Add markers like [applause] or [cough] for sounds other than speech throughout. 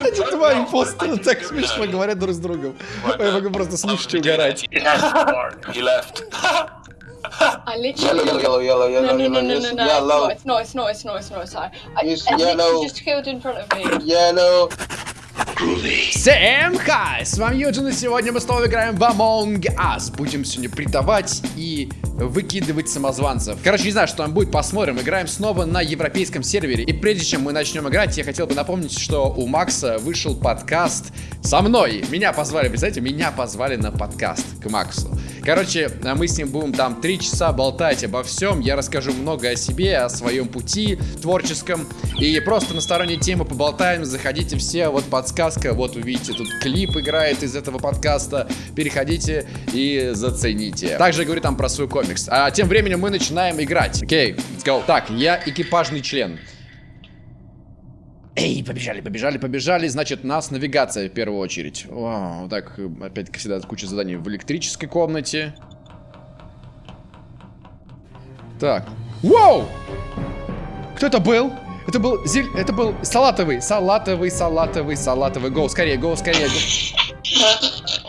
Эти два импостера так смешно говорят друг с другом. Я могу просто слушать и угорать. I literally. Yellow, yellow, yellow, No, yellow, no, no, yellow, no, yes, no, no. yellow, It's not, it's not, it's not, it's not, it's not. I, Yes, I yellow. just killed in front of me. yellow. Всем хай! С вами Юджин, и сегодня мы снова играем в Among Us. Будем сегодня предавать и выкидывать самозванцев. Короче, не знаю, что там будет, посмотрим. Играем снова на европейском сервере. И прежде чем мы начнем играть, я хотел бы напомнить, что у Макса вышел подкаст со мной. Меня позвали, представляете, меня позвали на подкаст к Максу. Короче, мы с ним будем там три часа болтать обо всем. Я расскажу много о себе, о своем пути творческом. И просто на сторонние темы поболтаем. Заходите все, вот подсказка, вот увидите, тут клип играет из этого подкаста. Переходите и зацените. Также говорю там про свой комикс. А тем временем мы начинаем играть. Окей, let's go. Так, я экипажный член. Эй, побежали, побежали, побежали. Значит, нас навигация в первую очередь. О, вот так, опять, как всегда, куча заданий в электрической комнате. Так. Вау! Кто это был? Это был зель... Это был салатовый, салатовый, салатовый, салатовый. Гоу, скорее, гоу, скорее. [laughs]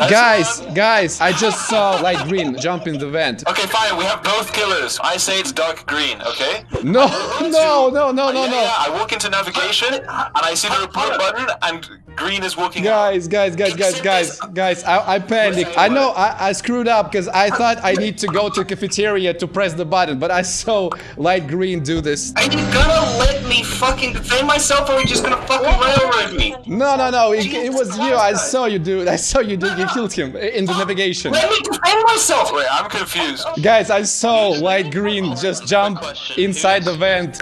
Nice Guys, one. guys, I just saw light green jump in the vent. Okay, fine. We have both killers. I say it's dark green. Okay. No, no, no, no, no, yeah, no. Yeah, I walk into navigation and I see the report button and green is walking. out. Guys, guys, guys, guys, guys, guys, I, I panicked. I know I, I screwed up because I thought I need to go to cafeteria to press the button, but I saw light green do this. Are you gonna let me fucking defend myself or are you just gonna fucking railroad me? No, no, no, it, it was you. I saw you do it. I saw you do You killed him uh, in the ah, navigation. Let me defend myself! Wait, I'm confused. Guys, I saw light green just jump inside the vent.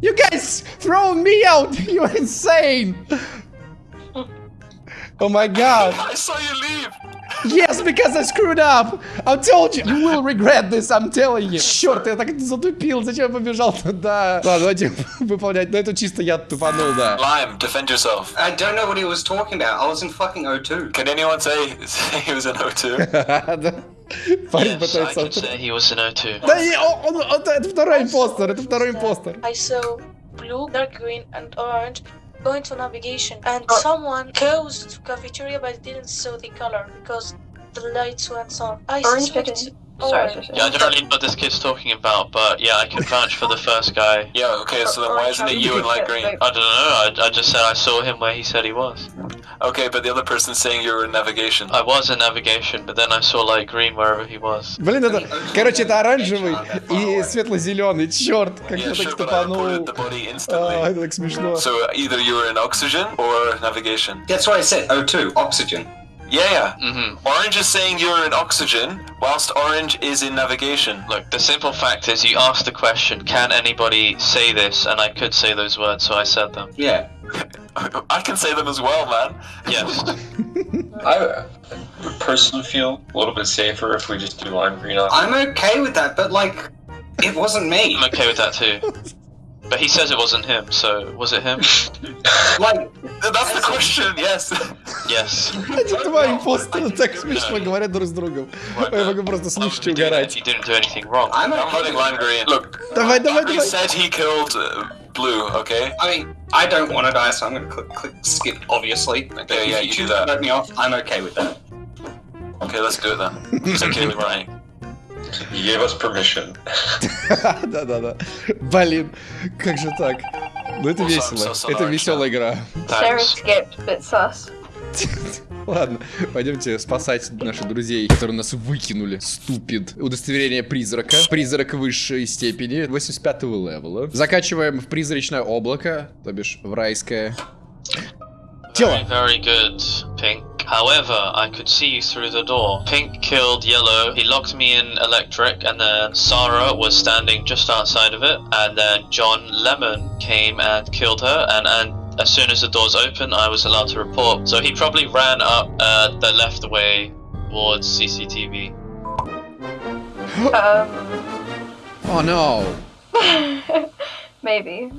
You guys throwing me out. [laughs] You're insane. Oh my god. I saw you leave. Yes, because I screwed up. I told you. You will regret this, I'm telling you. Черт, я так затупил. Зачем я побежал туда? Ладно, давайте выполнять. Ну, это чисто я тупанул, да. Lime, defend yourself. I don't know what he was talking about. I was in fucking O2. Can anyone say, [laughs] [laughs] say he was an O2? Да. Парень Yes, I пытается... can say he was an O2. Да и он, он- он- это второй импостер, это второй импостер. I saw blue, dark green, and orange going to navigation, and oh. someone goes to cafeteria but didn't saw the color because the lights went on. I Orange suspect chicken. Sorry, sorry, Yeah, I sorry. don't really know what this kid's talking about, but yeah, I can vouch for the first guy. Yeah. Okay. So then why isn't it you and light green? I don't know, I, I just said I saw him where he said he was. Okay, but the other person's saying you were in navigation. I was in navigation, but then I saw light green wherever he was. Блин, это... Короче, это оранжевый [laughs] и светло-зеленый. Черт, как Yeah, я так sure, but I тупанул. reported the body А, instantly. это так смешно. So either you were in oxygen or navigation. That's what I said. O2, oxygen. Yeah, yeah. hmm Orange is saying you're in oxygen, whilst orange is in navigation. Look, the simple fact is you asked the question, can anybody say this? And I could say those words, so I said them. Yeah. [laughs] I can say them as well, man. Yes. [laughs] I would personally feel a little bit safer if we just do lime green. I'm okay with that, but like, it wasn't me. I'm okay with that too. [laughs] But he says it wasn't him, so was it him? [laughs] Like, That's the question, yes. yes. Эти два импостера так смешно говорят друг с другом. Я могу просто слушать и He didn't, угорать. he didn't do anything wrong. I'm I'm okay voting with lime that. green. Look, Давай, давай, he давай. said he killed uh, blue, okay? I mean, I don't want to die, so I'm gonna click, click skip, obviously. But Okay, if yeah, you you do choose that. to let me off, I'm okay with that. Okay, let's do it then. It's okay with Ryan. [laughs] You gave us permission. [laughs] Да-да-да. Блин, как же так? Ну это I'm весело. Это веселая игра. [laughs] Ладно, пойдемте спасать наших друзей, которые нас выкинули. Ступид. Удостоверение призрака. Призрак высшей степени. 85 левела. Закачиваем в призрачное облако, то бишь в райское. Тело. Very, very good, Pink. However, I could see you through the door. Pink killed Yellow. He locked me in electric, and then Sarah was standing just outside of it. And then John Lemon came and killed her. And, and as soon as the doors opened, I was allowed to report. So he probably ran up uh, the left way towards CCTV. Um, [laughs] Oh no. [laughs] maybe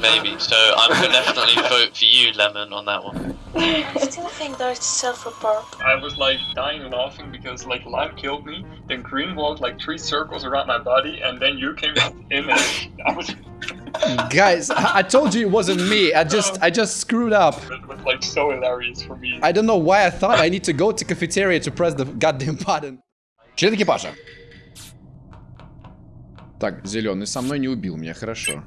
Maybe. So I'm gonna definitely [laughs] vote for you, Lemon, on that one. I still think that it's self-report. I was like dying laughing because like lime killed me, then green walked like three circles around my body, and then you came in and I was [laughs] Guys, I, I told you it wasn't me. I just I just screwed up. It was like so hilarious for me. I don't know why I thought I need to go to cafeteria to press the goddamn button. Член экипажа. Так, зеленый со мной не убил меня, хорошо.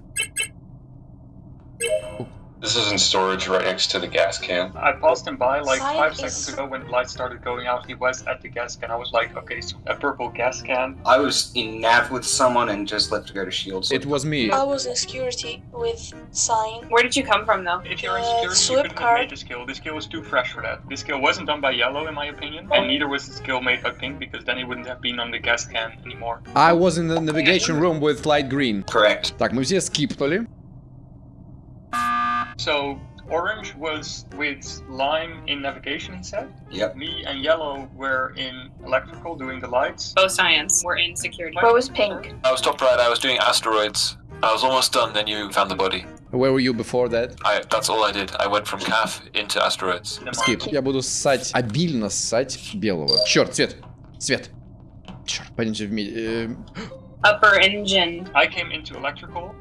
Is in storage right next to the gas can. I paused him by like five seconds ago when light started going out. He was at the gas can. I was like, okay, so a purple gas can. I was in nav with someone and just left to go to shields. It was me. I was in security with Cyan. Where did you come from though? If you're in uh, security, uh, you could have this kill. Was too fresh for that. This kill wasn't done by Yellow in my opinion, and oh. neither was this kill made by Pink because then he wouldn't have been on the gas can anymore. I was in the navigation room with Light Green. Correct. Так, мы все скипнули. So orange was with lime in navigation, he said. Yep. Me and yellow were in electrical doing the lights. Both science were in security. Where was Pink? I was top right. I was doing asteroids. I was almost done. Then you found the body. Where were you before that? I. That's all I did. I went from calf into asteroids. in the Скип. mines. Я буду ссать, обильно ссать белого. Черт, свет. Свет. Черт, пойдемте вместе. Upper engine. I came into electrical.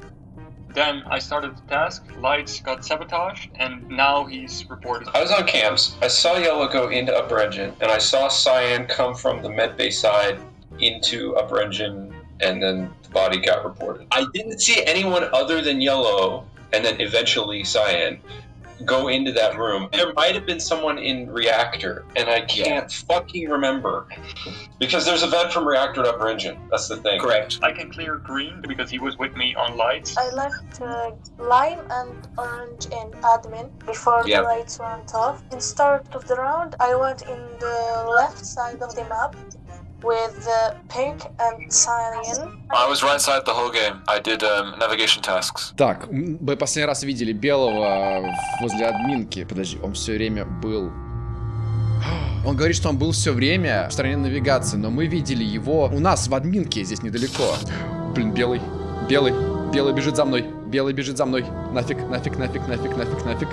Then I started the task. Lights got sabotaged, and now he's reported. I was on cams. I saw yellow go into upper engine, and I saw cyan come from the med bay side into upper engine, and then the body got reported. I didn't see anyone other than yellow, and then eventually cyan, go into that room. There might have been someone in reactor, and I can't fucking remember. Because there's a vent from reactor to upper engine. That's the thing. Correct. I can clear green because he was with me on lights. I left uh, lime and orange in admin before Yep. the lights went off. In start of the round, I went in the left side of the map with uh, pink and cyan. I was right side the whole game. I did um, navigation tasks. Так, мы последний раз видели белого возле админки. Подожди, он все время был... [gasps] Он говорит, что он был все время в стороне навигации, но мы видели его у нас в админке, здесь недалеко. [gasps] Блин, белый, белый, белый бежит за мной, белый бежит за мной. Нафиг, нафиг, нафиг, нафиг, нафиг, нафиг.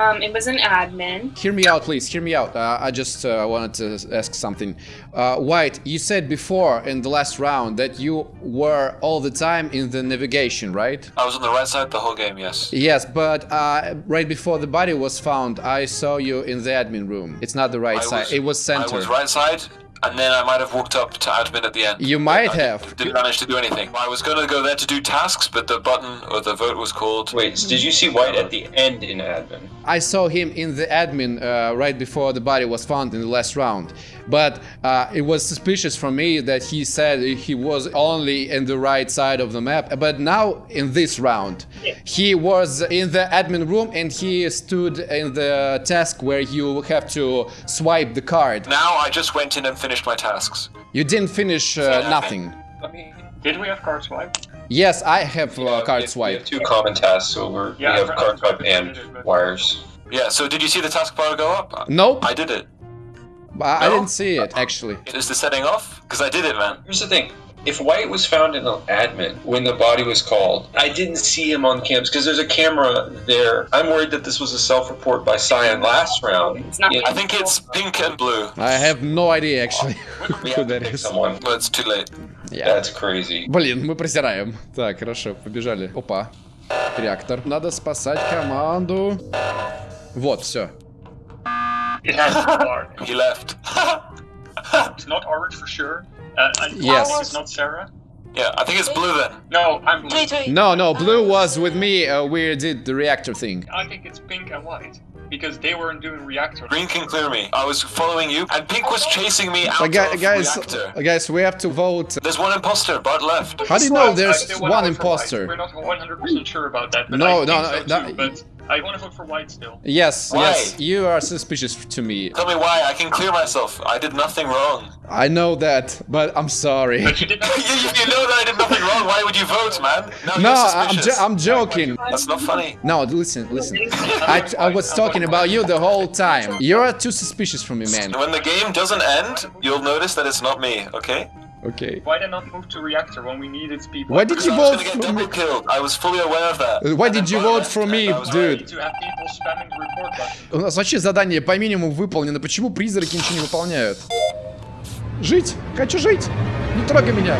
Um, it was an admin. Hear me out, please. Hear me out. Uh, I just uh, wanted to ask something. Uh, White, you said before in the last round that you were all the time in the navigation, right? I was on the right side the whole game. Yes. Yes, but uh, right before the body was found, I saw you in the admin room. It's not the right I side. it was center. I was right side, and then I might have walked up to admin at the end. You might I have. Didn't manage to do anything. I was gonna go there to do tasks, but the button or the vote was called. Wait, did you see White at the end in admin? I saw him in the admin uh, right before the body was found in the last round. But uh, it was suspicious for me that he said he was only in the right side of the map. But now in this round, he was in the admin room and he stood in the task where you have to swipe the card. Now I just went in and finished my tasks. You didn't finish uh, nothing. Me. Did we have card swipe? Yes, I have uh, we have- card We swipe. have two common tasks, so we're, Yeah, we have card swipe and did it, but- wires. Yeah. So did you see the taskbar go up? Nope, I did it. I I No? didn't see it actually. Is the setting off? Because I did it, man. Here's the thing. If White was found in the admin when the body was called, I didn't see him on cams because there's a camera there. I'm worried that this was a self-report by Cyan last round. It's not Yeah, I think it's pink and blue. I have no idea actually [laughs] we who have to that pick is. someone. But it's too late. Yeah. That's crazy. Блин, мы просираем. Так, хорошо, побежали. Опа. Реактор. Надо спасать команду. Вот, все. It has to be [laughs] dark. He left. It's not orange for sure. Uh, Yes. it's not Sarah. yeah, I think it's blue then. No, I'm blue. Wait, wait. No, no, blue was with me. Uh, we did the reactor thing. I think it's pink and white because they weren't doing reactor. Green can clear me. I was following you, and pink was chasing me out Uh, of guys, reactor. uh, guys, we have to vote. There's one imposter. Bart left. How do you know there's one vote imposter? We're not 100% sure about that. But No, I no, think no, so no, too, but I want to vote for white still. Yes, Why? yes, you are suspicious to me. Tell me why. I can clear myself. I did nothing wrong. I know that, but I'm sorry. But you did [laughs] you, not. you know that I did nothing wrong. Why would you vote, man? No, No, you're I'm, jo- I'm joking. That's not funny. No, listen, listen. I, I was talking about you the whole time. You're too suspicious for me, man. When the game doesn't end, you'll notice that it's not me. Okay? Okay. Why did not move to reactor when we needed people? Why did you I was vote get for me? killed. I was fully aware of that. Uh, Why did you vote for me, I dude? У нас вообще задание по минимуму выполнено. Почему призраки ничего не выполняют? Жить! Хочу жить! Не трогай меня!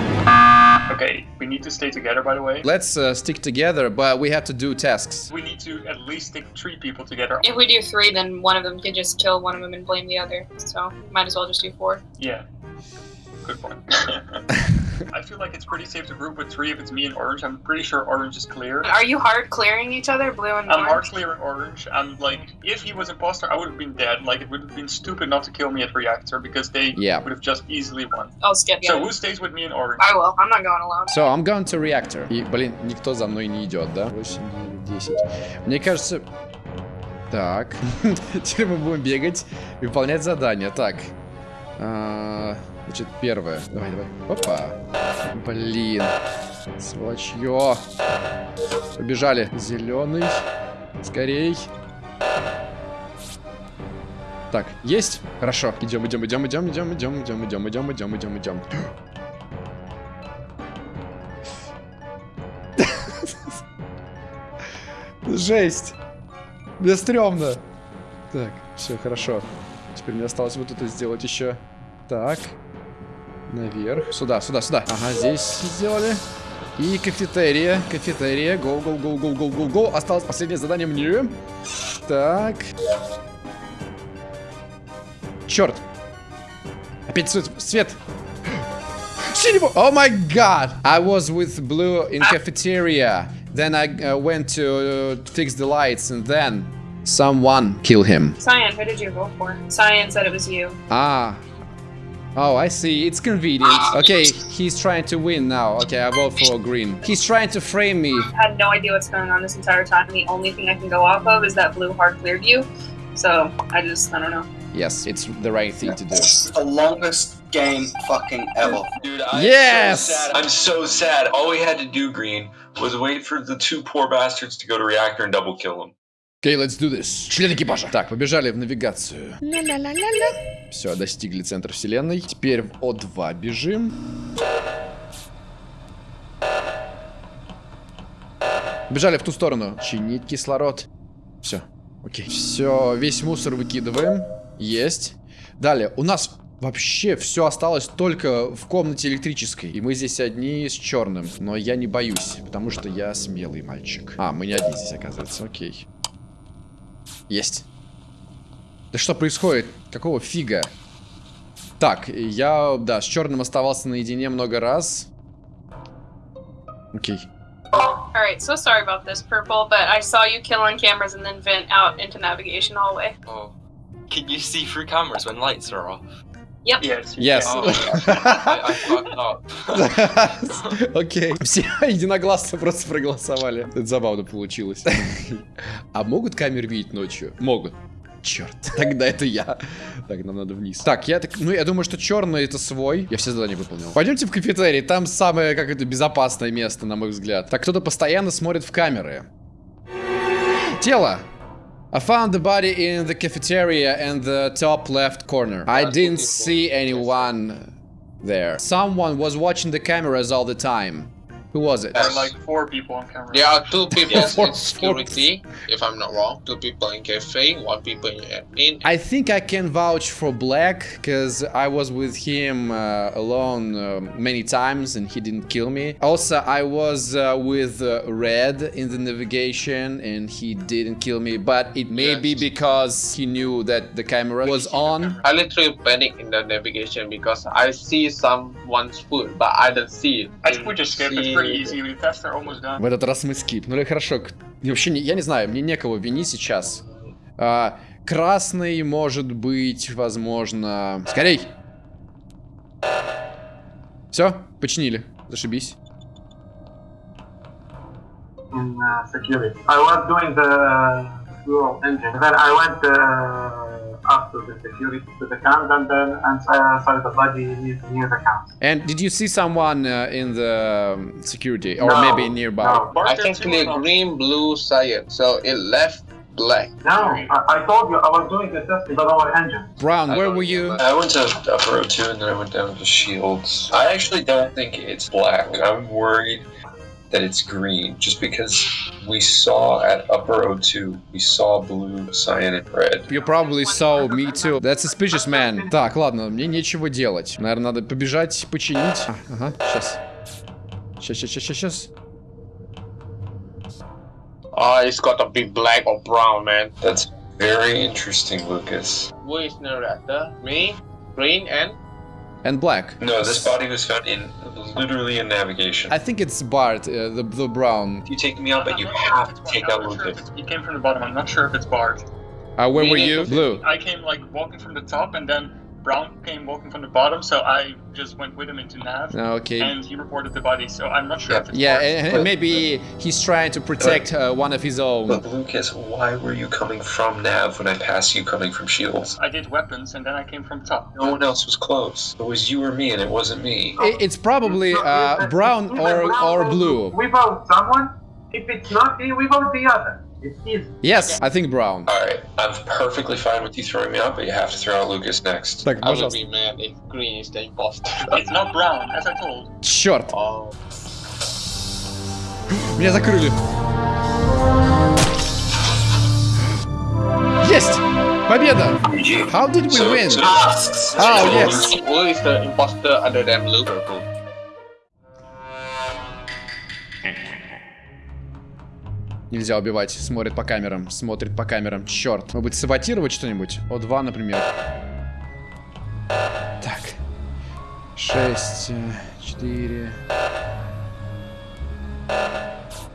Okay, we need to stay together, by the way. Let's uh, stick together, but we have to do tasks. We need to at least stick three people together. If we do three, then one of them could just kill one of them and blame the other. So might as well just do four. Yeah. Good point. [laughs] I feel like it's pretty safe to group with three if it's me and Orange. I'm pretty sure Orange is clear. Are you hard clearing each other, blue and I'm hard orange? clearing Orange, and like, if he was imposter, I would have been dead. Like, it would have been stupid not to kill me at Reactor because they Yeah. would have just easily won. I'll skip So you. who stays with me and Orange? I will. I'm not going alone. So, I'm going to reactor. И, блин, никто за мной не идет, да? 8, 9, 10. Мне кажется... Так. Теперь мы будем бегать и выполнять задания. Так. А, Значит, первое. Давай, давай. Опа. Блин. Сволочье. Побежали. Зеленый. Скорей. Так, есть? Хорошо. Идем, идем, идем, идем, идем, идем, идем, идем, идем, идем, идем, идем. Жесть. Мне стрёмно. Так, все хорошо. Теперь мне осталось вот это сделать еще. Так. Наверх. Сюда, сюда, сюда. Ага, здесь сделали. И кафетерия. Кафетерия. Гоу, гоу, гоу, гоу, гоу, гоу, гоу. Осталось последнее задание мне. Так. Черт. Опять свет. свет. Синего. Oh my god. I was with blue in cafeteria. Then I uh, went to uh, fix the lights and then someone kill him. Cyan, who did you vote for? Cyan said it was you. Ah. Oh, I see. It's convenient. Okay, he's trying to win now. Okay, I vote for green. He's trying to frame me. I had no idea what's going on this entire time. The only thing I can go off of is that blue hard cleared you. So I just, I don't know. Yes, it's the right thing to do. This is the longest game fucking ever. Dude, I'm Yes! so sad. I'm so sad. All we had to do, Green, was wait for the two poor bastards to go to reactor and double kill them. Okay, let's do this. Член экипажа. Так, побежали в навигацию. Все, достигли центра вселенной. Теперь в О2 бежим. Бежали в ту сторону. Чинить кислород. Все. Окей. Все, весь мусор выкидываем. Есть. Далее, у нас вообще все осталось только в комнате электрической. И мы здесь одни с черным. Но я не боюсь, потому что я смелый мальчик. А, мы не одни здесь, оказывается. Окей. Есть. Да что происходит? Какого фига? Так, я, да, с черным оставался наедине много раз. Окей. Alright, so sorry about this, Purple, but I saw you kill on cameras and then vent out into navigation hallway. Oh. Can you see through cameras when lights are off? Yep. Yes. Yes. Oh, I, I. Окей. Все единогласно просто проголосовали. Это забавно получилось. А могут камеры видеть ночью? Могут. Черт, [laughs] тогда это я. Так, нам надо вниз. Так, я так, ну я думаю, что черный это свой. Я все задания выполнил. Пойдемте в кафетерий, там самое, как это, безопасное место, на мой взгляд. Так, кто-то постоянно смотрит в камеры. Тело. I found the body in the cafeteria and the top left corner. I didn't see anyone there. Someone was watching the cameras all the time. Who was it? There are like four people on camera. There are two people Yeah, four- in security, if I'm not wrong. Two people in cafe, one people in admin. I think I can vouch for Black because I was with him uh, alone uh, many times and he didn't kill me. Also, I was uh, with uh, Red in the navigation and he didn't kill me, but it may be because he knew that the camera was on. I literally panic in the navigation because I see someone's foot, but I don't see it. I think we just skip. Done. В этот раз мы скипнули. Хорошо. Вообще, не- я не знаю, мне некого винить сейчас. А, красный, может быть, возможно... Скорей! Все, починили. Зашибись. in uh, security. I was doing the fuel engine. Then I went uh, up to the security to the camp and then and saw, saw the body near, near the camp. And did you see someone uh, in the um, security or No, maybe nearby? No, I can clear green, blue, cyan, so it left black. no I, I told you I was doing the testing on our engine. Brown, where were you? I went to upper O2 and then I went down to Shields. I actually don't think it's black. I'm worried that it's green just because we saw at upper O2, we saw blue, cyan, and red. You probably saw me too. That's suspicious, man. Так, ладно, мне нечего делать. Наверное, надо побежать, починить. А, ага, сейчас. Сейчас, сейчас, сейчас, сейчас. Oh, it's got to be black or brown, man. That's very interesting, Lucas. Who is narrator? Me, green, and and black. No, this body was found in literally in navigation. I think it's Bart, uh, the, the brown. You take me out, but you have to take out I'm not sure if Lucas. He came from the bottom. I'm not sure if it's Bart. Uh, where Me were you? Blue. I came like walking from the top, and then Brown came walking from the bottom. So I just went with him into nav, Okay. and he reported the body. So I'm not sure if it's Yeah, and and maybe he's trying to protect uh, one of his own. But Lucas, why were you coming from nav when I passed you coming from shields? I did weapons, and then I came from top. No one else was close. It was you or me, and it wasn't me. I- It's probably uh, brown or, or blue. We vote someone. If it's not me, we vote the other. It's easy. Yes, I think brown. Alright, I'm perfectly fine with you throwing me out, but you have to throw out Lucas next. Так, I would пожалуйста. be mad if green is the imposter. [laughs] It's not Brown, as I told. Черт, oh, меня закрыли. Есть! Победа! How did we So- win? so- Tasks. Oh, yes. who is the imposter other than blue? Нельзя убивать. Смотрит по камерам. Смотрит по камерам. Черт. Может быть, саботировать что-нибудь? О2, например. Так. Шесть. э, Четыре.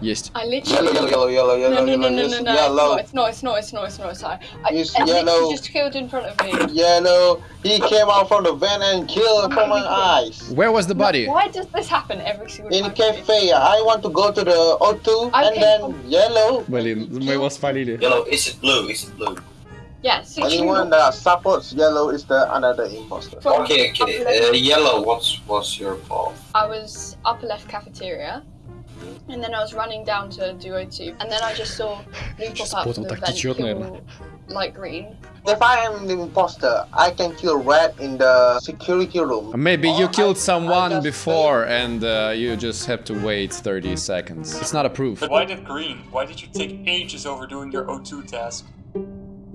Есть. I literally. Yellow, yellow, yellow, No, yellow, no, no, yellow, no, yes, no, no. yellow, It's not, it's not, it's not, it's not, it's not. I, Yes, I yellow. literally just killed in front of me. yellow. He came out from the van and killed from my eyes. [laughs] Where was the body? Why does this happen every single In time? cafe, I want to go to the O2 I and came then from- yellow. Блин, мы его спалили. Yellow, is it blue? Is it blue? Yeah, so Anyone that supports yellow is the another imposter. From Okay, okay. Uh, yellow, what's what's your fault? I was upper left cafeteria, And then I was running down to Duo Tube, and then I just saw blue pop out from the light green. If I am the imposter, I can kill red in the security room. Maybe or you killed I, someone I before and uh, you just have to wait 30 seconds. It's not a proof. But Why did green? Why did you take ages over doing your O2 task?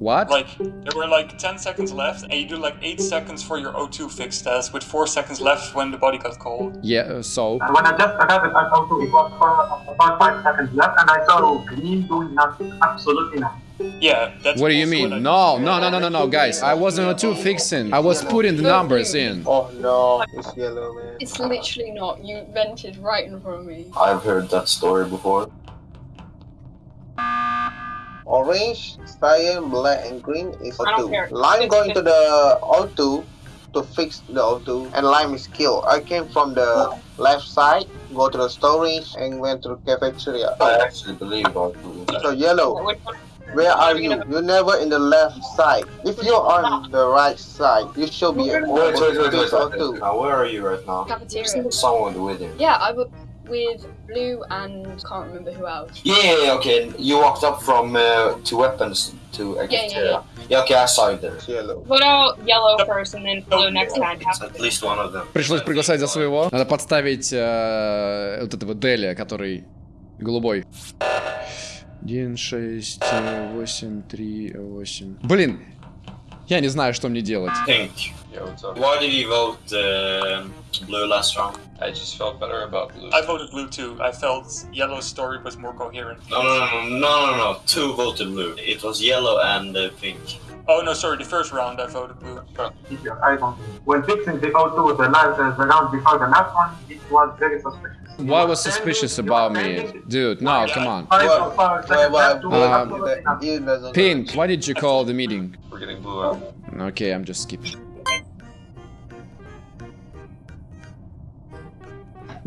What? Like, there were like 10 seconds left, and you do like 8 seconds for your O2 fix task, with 4 seconds left when the body got cold. Yeah, uh, so. And when I just arrived at O2, it was for about five seconds left, and I saw green doing nothing, absolutely nothing. Yeah, that's What do you mean? No, no, no, no, no, no, guys. I wasn't on two fixing. I was putting the numbers in. Oh no, it's yellow, man. It's literally not. You vented right in front of me. I've heard that story before. Orange, cyan, black, and green is I don't care. O2. Lime going to the O2 to fix the O2, and Lime is killed. I came from the left side, go to the storage, and went to the cafeteria. I actually believe about blue. So yellow, where are you? You're never in the left side. If you're on the right side, you should be able Wait, wait, wait, to wait, fix wait. O2. Now, where are you right now? Cafeteria. Someone with him. Yeah, I was with blue and can't remember who else. Yeah, yeah, yeah, okay. You walked up from uh, to weapons to a Yeah, yeah, cafeteria. Yeah, okay, I saw you there. Yellow. Vote out yellow first and then blue next time. At least one of them. Пришлось приглашать за своего. Надо подставить э, вот этого Деля, который голубой. 1, 6, 8, 3, 8. Блин, я не знаю, что мне делать. Pink. Yeah, what's up? Why did you vote uh, blue last round? I just felt better about blue. I voted blue too. I felt yellow's story was more coherent. No, no, no, no, no, no, no. Two voted blue. It was yellow and uh, pink. Oh no, sorry, the first round I voted blue. Easier, I don't. When fixing the O2, the last, uh, the round before the last one, it was very suspicious. What was suspicious about me? Dude, no, come on. Five What? or five Why, seconds why, left to Um, absolutely nothing. He doesn't Pink, why did you call the meeting? We're getting blue out. Okay, I'm just skipping.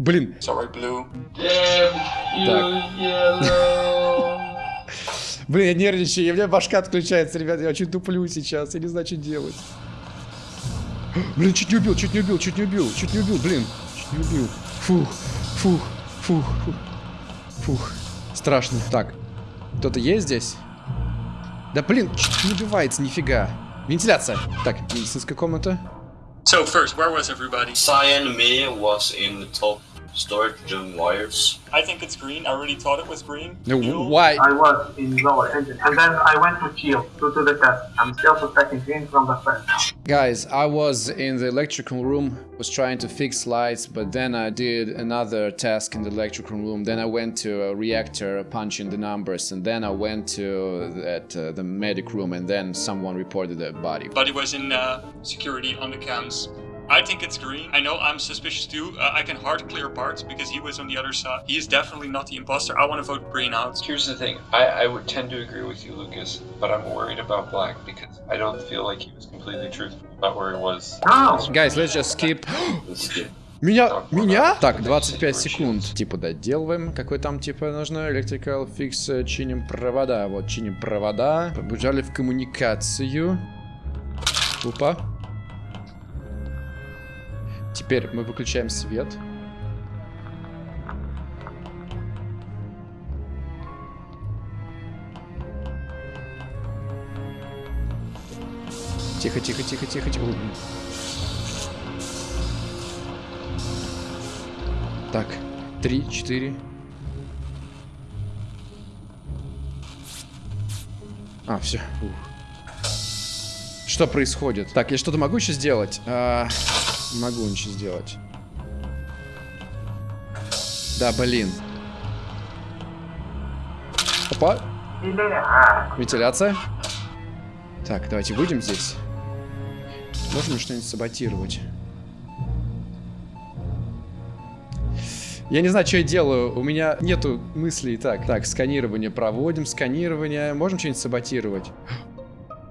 Блин, Sorry, blue. Блин, я нервничаю, у меня башка отключается, ребят, я очень туплю сейчас, я не знаю, что делать. Блин, чуть не убил, чуть не убил, чуть не убил, чуть не убил, блин, чуть не убил. Фух, фух, фух, фух, фух, страшно. Так, кто-то есть здесь? Да блин, чуть не убивается, нифига. Вентиляция. Так, медицинская комната. So first, where was everybody? Cyan me was in the top start doing wires. I think it's green. I already thought it was green. No, You- why? I was in lower engine, and then I went to shield to do the test. I'm still suspecting green from the first. Guys, I was in the electrical room, was trying to fix lights, but then I did another task in the electrical room. Then I went to a reactor, punching the numbers, and then I went to that, uh, the medic room, and then someone reported a body. Buddy was in uh, security on the cams. I think it's green. I know I'm suspicious too. Uh, I can hard clear parts because he was on the other side. He is definitely not the imposter. I want to vote green out. Here's the thing. I, I would tend to agree with you, Lucas, but I'm worried about Black because I don't feel like he was completely truthful about where he was. Guys, let's just skip. [gasps] Let's skip. Меня? Меня? Так, 25 секунд. Типа доделываем. Какой там типа нужно? Electrical fix, э, чиним провода. Вот, чиним провода. Побежали в коммуникацию. Опа. Теперь мы выключаем свет. Тихо, тихо, тихо, тихо, тихо. Так, три, четыре. А, все. Что происходит? Так, я что-то могу еще сделать? А, могу ничего сделать. Да, блин. Опа. Вентиляция. Так, давайте выйдем здесь. Можем что-нибудь саботировать? Я не знаю, что я делаю. У меня нету мыслей. Так, так, сканирование проводим, сканирование. Можем что-нибудь саботировать?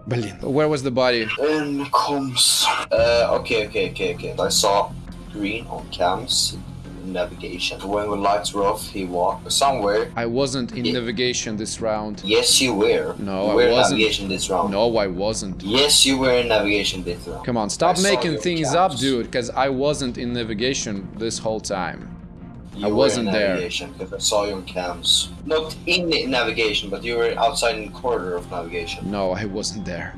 Where was the body? In Comms. Uh, okay, okay, okay, okay. I saw green on cams navigation. When the lights were off, he walked somewhere. I wasn't in yeah. navigation this round. Yes, you were. No, you were I wasn't. navigation this round. No, I wasn't. Yes, you were in navigation this round. Come on, stop I making things up, dude, because I wasn't in navigation this whole time. You I wasn't there. because I saw you on cams. Not in the navigation, but you were outside in the corridor of navigation. No, I wasn't there.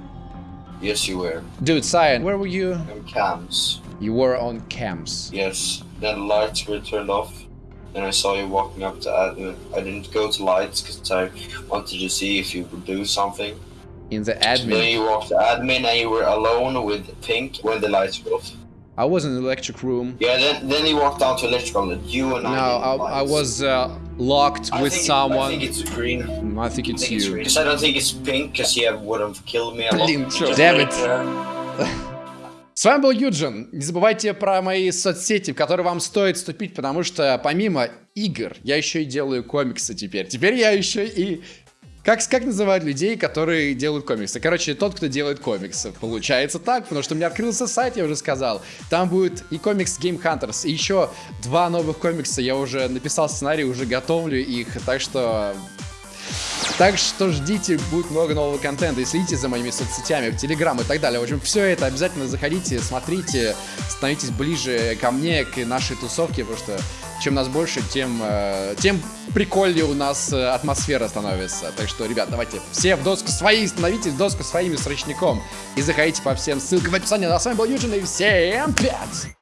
Yes, you were. Dude, Cyan, where were you? On cams. You were on cams. Yes. Then the lights were turned off. Then I saw you walking up to admin. I didn't go to lights because I wanted to see if you would do something. In the admin. Then you walked to admin and you were alone with Pink when the lights were off. I was in the electric room. Yeah, then then you walked down to electrical you and No, I. I, didn't I lights. was uh, locked I with think someone. I think it's green. Mm, I think it's I think you. Because I don't think it's pink because he would have killed me. Блин, Just damn it. uh, С вами был Юджин. Не забывайте про мои соцсети, в которые вам стоит вступить, потому что помимо игр я еще и делаю комиксы теперь. Теперь я еще и... Как, как называют людей, которые делают комиксы? Короче, тот, кто делает комиксы. Получается так, потому что у меня открылся сайт, я уже сказал. Там будет и комикс Game Hunters, и еще два новых комикса. Я уже написал сценарий, уже готовлю их, так что так что ждите, будет много нового контента. И следите за моими соцсетями, в Телеграм и так далее. В общем, все это обязательно заходите, смотрите, становитесь ближе ко мне, к нашей тусовке, потому что чем нас больше, тем, э, тем прикольнее у нас э, атмосфера становится. Так что, ребят, давайте все в доску свои, становитесь в доску своими срочником и заходите по всем ссылкам в описании. Ну, а с вами был Юджин и всем пять!